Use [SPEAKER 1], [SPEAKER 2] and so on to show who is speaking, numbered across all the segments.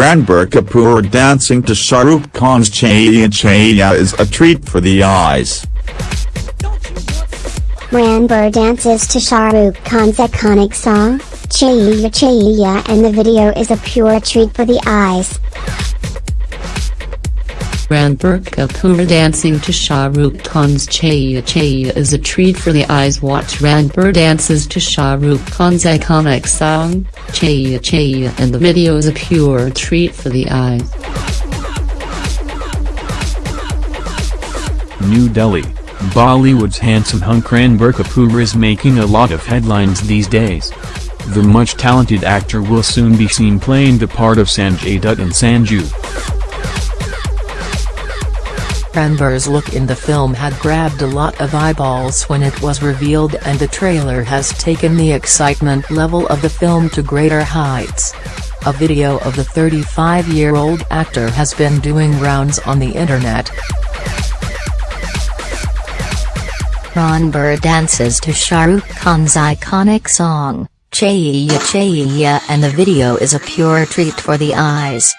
[SPEAKER 1] Ranbir Kapoor dancing to Shah Rukh Khan's Chaiya Chaiya is a treat for the eyes.
[SPEAKER 2] Ranbir dances to Shah Rukh Khan's iconic song, Chaiya Chaiya and the video is a pure treat for the eyes.
[SPEAKER 3] Ranbir Kapoor dancing to Shah Rukh Khan's Chaiya Chaiya is a treat for the eyes watch Ranbir dances to Shah Rukh Khan's iconic song, Chaiya Chaiya and the video is a pure treat for the eyes.
[SPEAKER 4] New Delhi, Bollywood's handsome hunk Ranbir Kapoor is making a lot of headlines these days. The much-talented actor will soon be seen playing the part of Sanjay Dutt in Sanju.
[SPEAKER 3] Ranbir's look in the film had grabbed a lot of eyeballs when it was revealed and the trailer has taken the excitement level of the film to greater heights. A video of the 35-year-old actor has been doing rounds on the internet.
[SPEAKER 5] Ranbir dances to Shah Rukh Khan's iconic song, Chaiya Chaiya and the video is a pure treat for the eyes.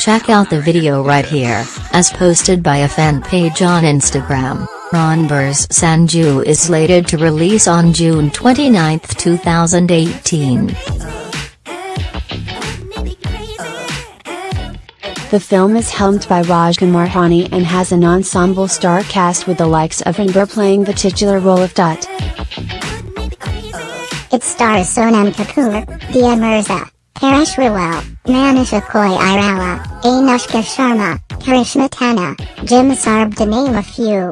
[SPEAKER 5] Check out the video right here, as posted by a fan page on Instagram. Ranbir's Sanju is slated to release on June 29, 2018.
[SPEAKER 6] The film is helmed by Rajkumar Hirani and has an ensemble star cast with the likes of Ranbir playing the titular role of Dutt.
[SPEAKER 2] It stars Sonam Kapoor, Dia Mirza, Paresh Rawal, Manisha Koirala, Anushka Sharma, Karishma Tanna, Jim Sarbh to name a few.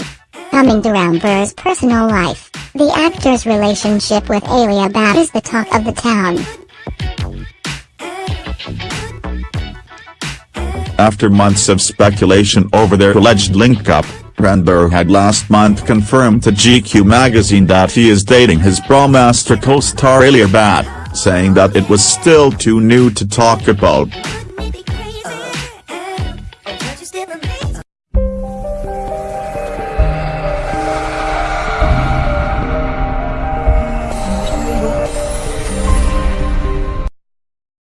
[SPEAKER 2] Coming to Ranbir's personal life, the actor's relationship with Alia Bhatt is the talk of the town.
[SPEAKER 1] After months of speculation over their alleged link-up, Ranbir had last month confirmed to GQ magazine that he is dating his Brahmastra co-star Alia Bhatt saying that it was still too new to talk about.